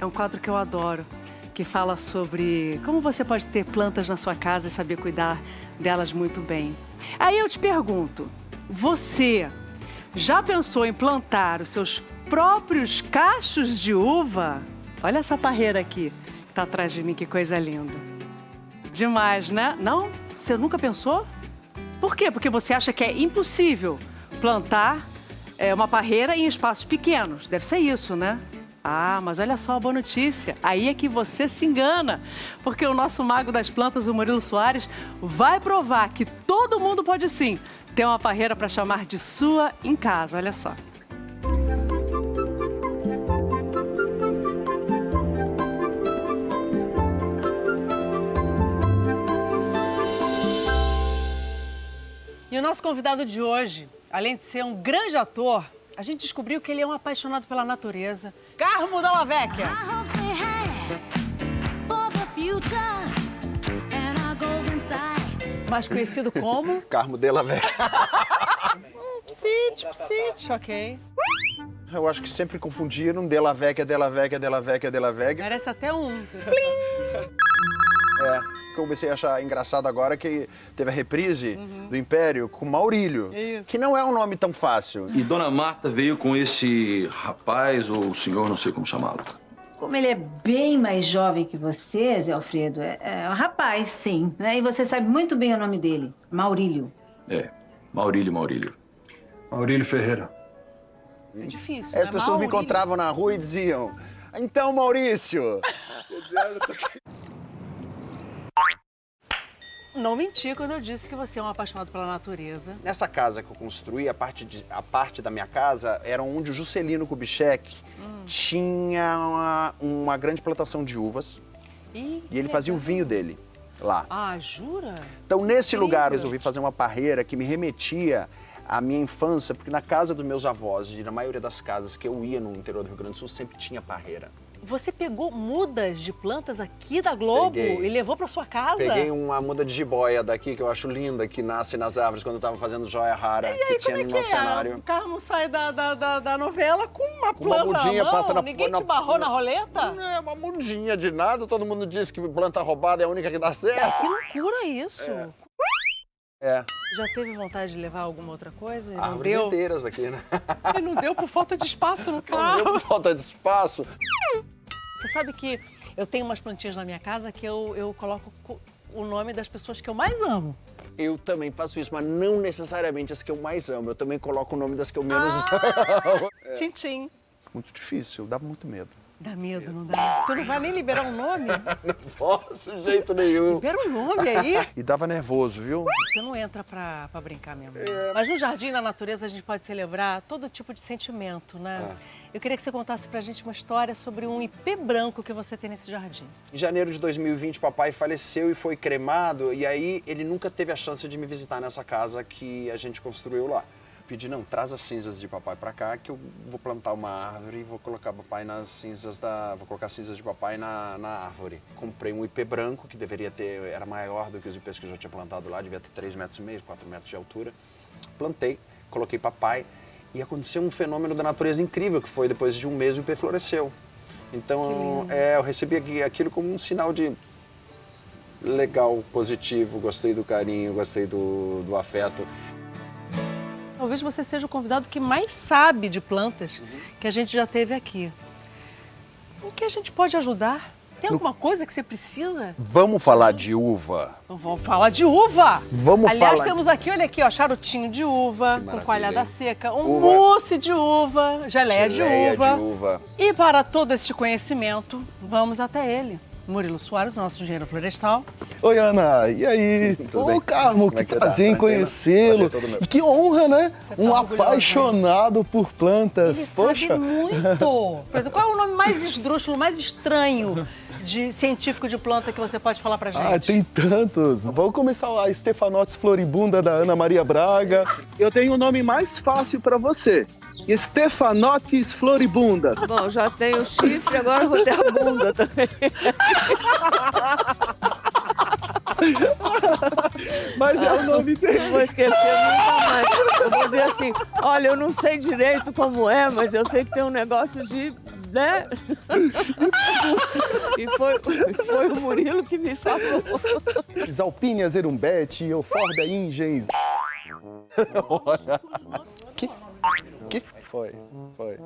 É um quadro que eu adoro, que fala sobre como você pode ter plantas na sua casa e saber cuidar delas muito bem. Aí eu te pergunto, você já pensou em plantar os seus próprios cachos de uva? Olha essa parreira aqui, que tá atrás de mim, que coisa linda. Demais, né? Não? Você nunca pensou? Por quê? Porque você acha que é impossível plantar é, uma parreira em espaços pequenos. Deve ser isso, né? Ah, mas olha só a boa notícia. Aí é que você se engana. Porque o nosso mago das plantas, o Murilo Soares, vai provar que todo mundo pode sim ter uma parreira para chamar de sua em casa. Olha só. E o nosso convidado de hoje, além de ser um grande ator, a gente descobriu que ele é um apaixonado pela natureza. Carmo Dalla Vecchia. Mais conhecido como? Carmo Della Vecchia. Psite, psite, ok. Eu acho que sempre confundiram Della Vecchia, Della Vecchia, Della Vecchia, Della Vecchia. Merece até um. É, comecei a achar engraçado agora que teve a reprise uhum. do Império com Maurílio, Isso. que não é um nome tão fácil. E Dona Marta veio com esse rapaz, ou senhor, não sei como chamá-lo. Como ele é bem mais jovem que você, Zé Alfredo, é, é um rapaz, sim. Né? E você sabe muito bem o nome dele, Maurílio. É, Maurílio, Maurílio. Maurílio Ferreira. É difícil, As né? pessoas Maurílio. me encontravam na rua e diziam, então, Maurício... Não menti quando eu disse que você é um apaixonado pela natureza. Nessa casa que eu construí, a parte, de, a parte da minha casa era onde o Juscelino Kubitschek hum. tinha uma, uma, grande plantação de uvas. E, e ele fazia o vinho dele lá. Ah, jura? Então, nesse lugar, eu resolvi fazer uma parreira que me remetia à minha infância, porque na casa dos meus avós, e na maioria das casas que eu ia no interior do Rio Grande do Sul, sempre tinha parreira. Você pegou mudas de plantas aqui da Globo Peguei. e levou para sua casa? Peguei uma muda de jiboia daqui, que eu acho linda, que nasce nas árvores quando eu estava fazendo joia rara, e que tinha é no nosso é? cenário. O Carmo sai da, da, da, da, novela com uma com planta uma mudinha, passa na Ninguém na, te barrou na, na roleta? Não, é uma mudinha de nada. Todo mundo diz que planta roubada é a única que dá certo. Que loucura isso. É. É. Já teve vontade de levar alguma outra coisa? Árvores não deu. inteiras aqui, né? E não deu por falta de espaço no carro. Não deu por falta de espaço. Você sabe que eu tenho umas plantinhas na minha casa que eu, eu coloco o nome das pessoas que eu mais amo. Eu também faço isso, mas não necessariamente as que eu mais amo. Eu também coloco o nome das que eu menos ah, amo. É. Tchim, Muito difícil, dá muito medo. Dá medo, não dá? Tu não vai nem liberar um nome? não posso, de jeito nenhum. Libera um nome aí. E dava nervoso, viu? Você não entra pra, pra brincar mesmo. É. Mas no jardim, na natureza, a gente pode celebrar todo tipo de sentimento, né? É. Eu queria que você contasse pra gente uma história sobre um ipê branco que você tem nesse jardim. Em janeiro de 2020, papai faleceu e foi cremado, e aí ele nunca teve a chance de me visitar nessa casa que a gente construiu lá. Pedi, não, traz as cinzas de papai pra cá que eu vou plantar uma árvore e vou colocar papai nas cinzas da... vou colocar cinzas de papai na, na árvore. Comprei um ipê branco, que deveria ter, era maior do que os ipês que eu já tinha plantado lá, devia ter 3 metros e meio, 4 metros de altura. Plantei, coloquei papai, e aconteceu um fenômeno da natureza incrível, que foi depois de um mês o IP floresceu. Então, é, eu recebi aquilo como um sinal de legal, positivo, gostei do carinho, gostei do, do afeto. Talvez você seja o convidado que mais sabe de plantas uhum. que a gente já teve aqui. O que a gente pode ajudar? Tem alguma coisa que você precisa? Vamos falar de uva. Vamos falar de uva. Vamos Aliás, falar... temos aqui, olha aqui, ó, charutinho de uva, com coalhada seca, um uva. mousse de uva, geleia, geleia de, uva. de uva. E para todo este conhecimento, vamos até ele. Murilo Soares, nosso engenheiro florestal. Oi, Ana. E aí? Tudo Ô, bem? Carmo, que, é que tá? prazer em conhecê-lo. E que honra, né? Tá um apaixonado por plantas. Ele Poxa. sabe muito. Por exemplo, qual é o nome mais esdrúxulo, mais estranho de científico de planta que você pode falar pra gente? Ah, tem tantos. Vamos começar a Stefanotis floribunda da Ana Maria Braga. Eu tenho o um nome mais fácil para você. Stefanotis floribunda. Bom, já tenho chifre, agora vou ter a bunda também. Mas é o nome dele. Vou esquecer nunca mais. Eu vou dizer assim, olha, eu não sei direito como é, mas eu sei que tem um negócio de né? Foi, foi o Murilo que me falou. Zalpínia zerumbete, eufórbia ingens. Olha. Que? Que? Foi, foi.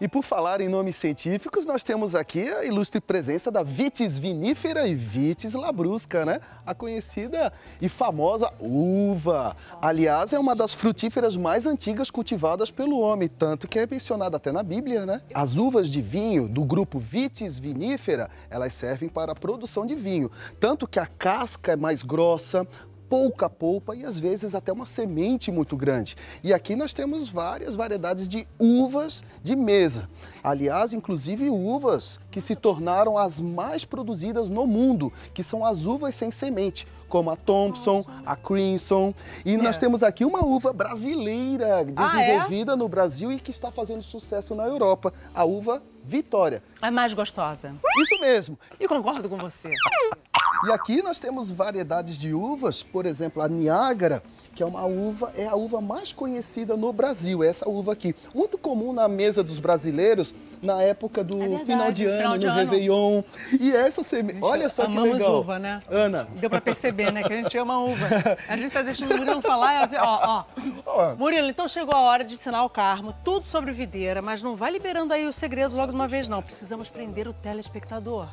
E por falar em nomes científicos, nós temos aqui a ilustre presença da Vitis vinífera e Vitis labrusca, né? A conhecida e famosa uva. Aliás, é uma das frutíferas mais antigas cultivadas pelo homem, tanto que é mencionada até na Bíblia, né? As uvas de vinho do grupo Vitis vinífera, elas servem para a produção de vinho, tanto que a casca é mais grossa, pouca polpa e às vezes até uma semente muito grande. E aqui nós temos várias variedades de uvas de mesa. Aliás, inclusive uvas que se tornaram as mais produzidas no mundo, que são as uvas sem semente, como a Thompson, a Crimson. E nós temos aqui uma uva brasileira desenvolvida Ah, é? no Brasil e que está fazendo sucesso na Europa, a uva Vitória. É mais gostosa. Isso mesmo. E concordo com você. E aqui nós temos variedades de uvas, por exemplo, a Niágara, que é uma uva, é a uva mais conhecida no Brasil, essa uva aqui. Muito comum na mesa dos brasileiros na época do verdade, final de ano, final de no ano. Réveillon. E essa semente, olha só que amamos legal. uva, né? Ana, Deu pra perceber, né? Que a gente ama uva. A gente tá deixando o Murilo falar. e assim, Ó, ó. Ó. Murilo, então chegou a hora de ensinar o Carmo tudo sobre videira, mas não vai liberando aí os segredos logo de uma vez, não. Precisamos prender o telespectador.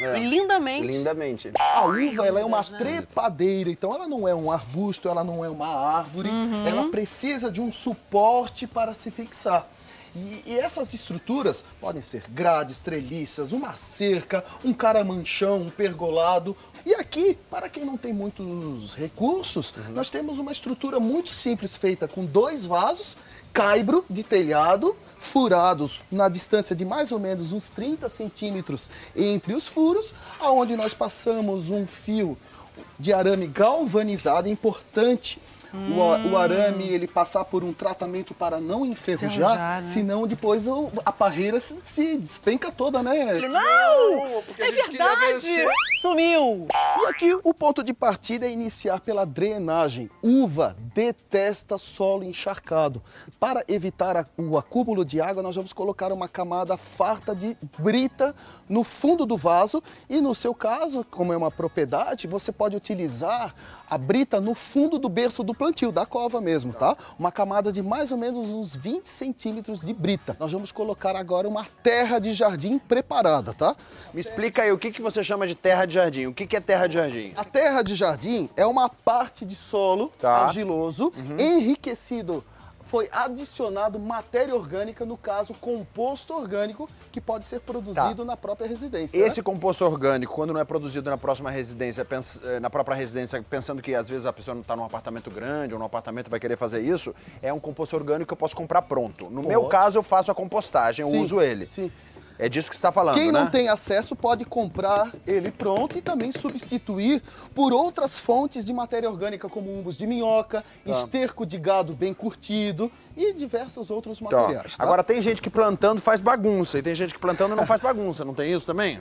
É. E lindamente. Lindamente. a uva ela é uma trepadeira, então ela não é um arbusto, ela não é uma árvore, Uhum. ela precisa de um suporte para se fixar. E, e essas estruturas podem ser grades, treliças, uma cerca, um caramanchão, um pergolado. E aqui, para quem não tem muitos recursos, nós temos uma estrutura muito simples feita com dois vasos, caibro de telhado, furados na distância de mais ou menos uns 30 centímetros entre os furos, aonde nós passamos um fio de arame galvanizado, importante. O, a- o arame ele passar por um tratamento para não enferrujar, Enferrujar, né? senão depois o- a parreira se, se despenca toda, né? Não! porque É a gente queria verdade! Sumiu! E aqui o ponto de partida é iniciar pela drenagem. Uva detesta solo encharcado. Para evitar o acúmulo de água, nós vamos colocar uma camada farta de brita no fundo do vaso e no seu caso, como é uma propriedade, você pode utilizar a brita no fundo do berço do plantio, da cova mesmo, tá? Uma camada de mais ou menos uns 20 centímetros de brita. Nós vamos colocar agora uma terra de jardim preparada, tá? Me explica aí, o que, que você chama de terra de jardim? O que, que é terra de jardim? A terra de jardim é uma parte de solo Tá. argiloso, enriquecido. Foi adicionado matéria orgânica, no caso, composto orgânico, que pode ser produzido na própria residência. Esse né? composto orgânico, quando não é produzido na próxima residência, eh, na própria residência, pensando que às vezes a pessoa não está num apartamento grande ou num apartamento vai querer fazer isso, é um composto orgânico que eu posso comprar pronto. No meu caso, eu faço a compostagem, Sim, eu uso ele. Sim. É disso que você está falando, Quem né? não tem acesso pode comprar ele pronto e também substituir por outras fontes de matéria orgânica, como umbos de minhoca, esterco de gado bem curtido e diversos outros Tá. materiais. tá? Agora tem gente que plantando faz bagunça e tem gente que plantando não faz bagunça, não tem isso também?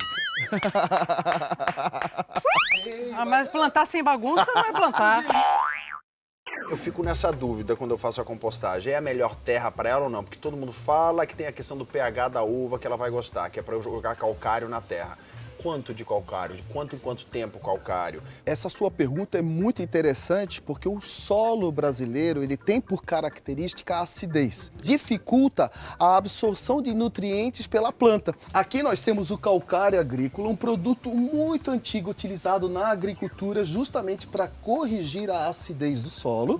Ah, mas plantar sem bagunça não é plantar. Eu fico nessa dúvida quando eu faço a compostagem. É a melhor terra para ela ou não? Porque todo mundo fala que tem a questão do pH da uva que ela vai gostar, que é para eu jogar calcário na terra. Quanto de calcário? De quanto em quanto tempo calcário? Essa sua pergunta é muito interessante porque o solo brasileiro ele tem por característica a acidez. Dificulta a absorção de nutrientes pela planta. Aqui nós temos o calcário agrícola, um produto muito antigo utilizado na agricultura justamente para corrigir a acidez do solo.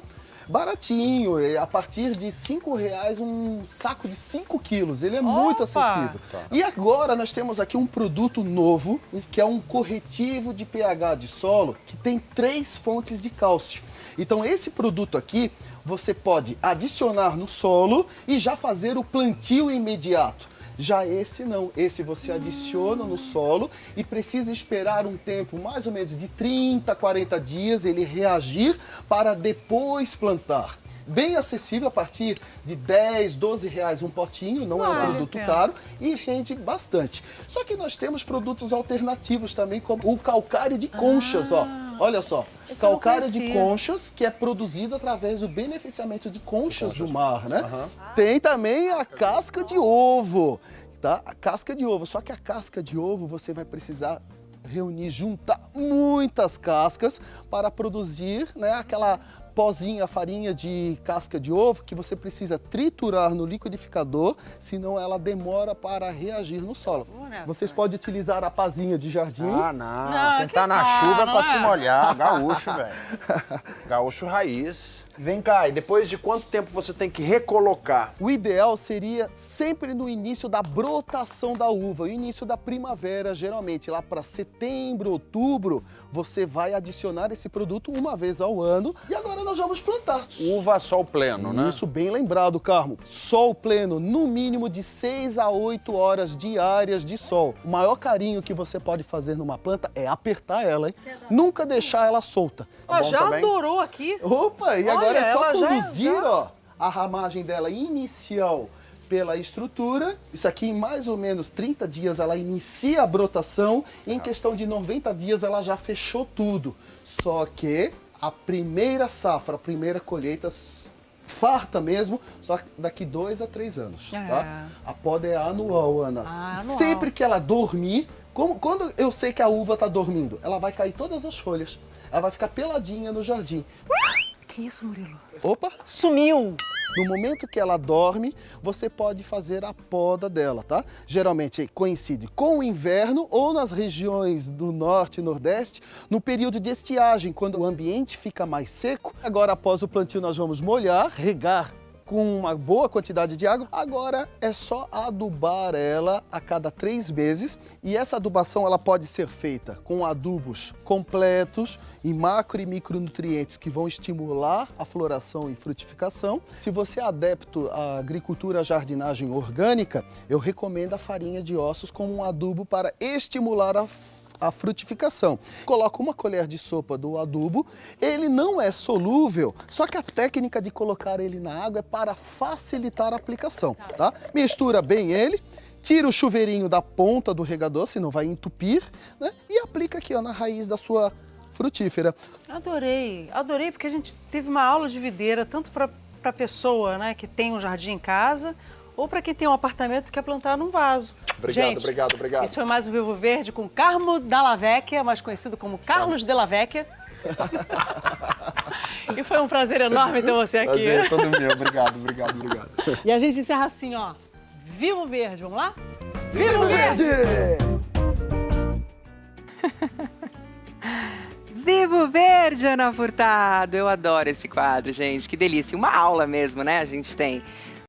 tá? Baratinho, a partir de R$ reais um saco de 5 quilos. Ele é muito Opa! acessível. E agora nós temos aqui um produto novo, que é um corretivo de pH de solo, que tem três fontes de cálcio. Então esse produto aqui, você pode adicionar no solo e já fazer o plantio imediato. Já esse não, esse você adiciona no solo e precisa esperar um tempo mais ou menos de 30, 40 dias ele reagir para depois plantar. Bem acessível a partir de 10, 12 reais um potinho, não é um produto caro e rende bastante. Só que nós temos produtos alternativos também, como o calcário de conchas, ó. Olha só, Esse calcário de conchas que é produzido através do beneficiamento de conchas do mar, né? Tem também a casca de ovo. tá? A casca de ovo. Só que a casca de ovo você vai precisar reunir, juntar muitas cascas para produzir né, aquela pozinha, farinha de casca de ovo que você precisa triturar no liquidificador, senão ela demora para reagir no solo. Vocês podem utilizar a pazinha de jardim. Ah, não. Não, que tá na chuva é pra é? se molhar. Gaúcho, velho. Gaúcho raiz. Vem cá, e depois de quanto tempo você tem que recolocar? O ideal seria sempre no início da brotação da uva, o início da primavera, geralmente lá para setembro, outubro, você vai adicionar esse produto uma vez ao ano. E agora nós vamos plantar. Uva sol pleno, né? Isso bem lembrado, Carmo. Sol pleno, no mínimo de 6 a 8 horas diárias de sol. O maior carinho que você pode fazer numa planta é apertar ela, hein? Nunca deixar ela solta. Bom já também? adorou aqui. Opa, e agora Olha, é só ela já conduzir, já- ó, a ramagem dela inicial pela estrutura. Isso aqui em mais ou menos 30 dias ela inicia a brotação. Em questão de 90 dias ela já fechou tudo. Só que a primeira safra, a primeira colheita farta mesmo, só daqui dois a três anos, É. tá? A poda é anual, Ana. Ah, anual. Sempre que ela dormir, como, quando eu sei que a uva está dormindo, ela vai cair todas as folhas. Ela vai ficar peladinha no jardim. Que isso, Murilo? Opa! Sumiu. No momento que ela dorme, você pode fazer a poda dela, tá? Geralmente coincide com o inverno ou nas regiões do norte e nordeste, no período de estiagem, quando o ambiente fica mais seco. Agora, após o plantio, nós vamos molhar, regar com uma boa quantidade de água. Agora é só adubar ela a cada três meses e essa adubação ela pode ser feita com adubos completos e macro e micronutrientes que vão estimular a floração e frutificação. Se você é adepto à agricultura jardinagem orgânica, eu recomendo a farinha de ossos como um adubo para estimular a a frutificação. Coloca uma colher de sopa do adubo, ele não é solúvel, só que a técnica de colocar ele na água é para facilitar a aplicação, tá? Mistura bem ele, tira o chuveirinho da ponta do regador, senão vai entupir, né? E aplica aqui ó, na raiz da sua frutífera. Adorei, adorei, porque a gente teve uma aula de videira, tanto para a pessoa né, que tem um jardim em casa, ou para quem tem um apartamento e quer plantar num vaso. Obrigado, gente, obrigado, obrigado. Esse foi mais o Vivo Verde com Carmo Dalla Vecchia, mais conhecido como Carlos Della Vecchia. e foi um prazer enorme ter você aqui. Prazer todo meu. Obrigado, obrigado, obrigado. E a gente encerra assim, ó. Vivo Verde, vamos lá? Vivo Verde! Vivo Verde, Ana Furtado! Eu adoro esse quadro, gente. Que delícia. Uma aula mesmo, né? A gente tem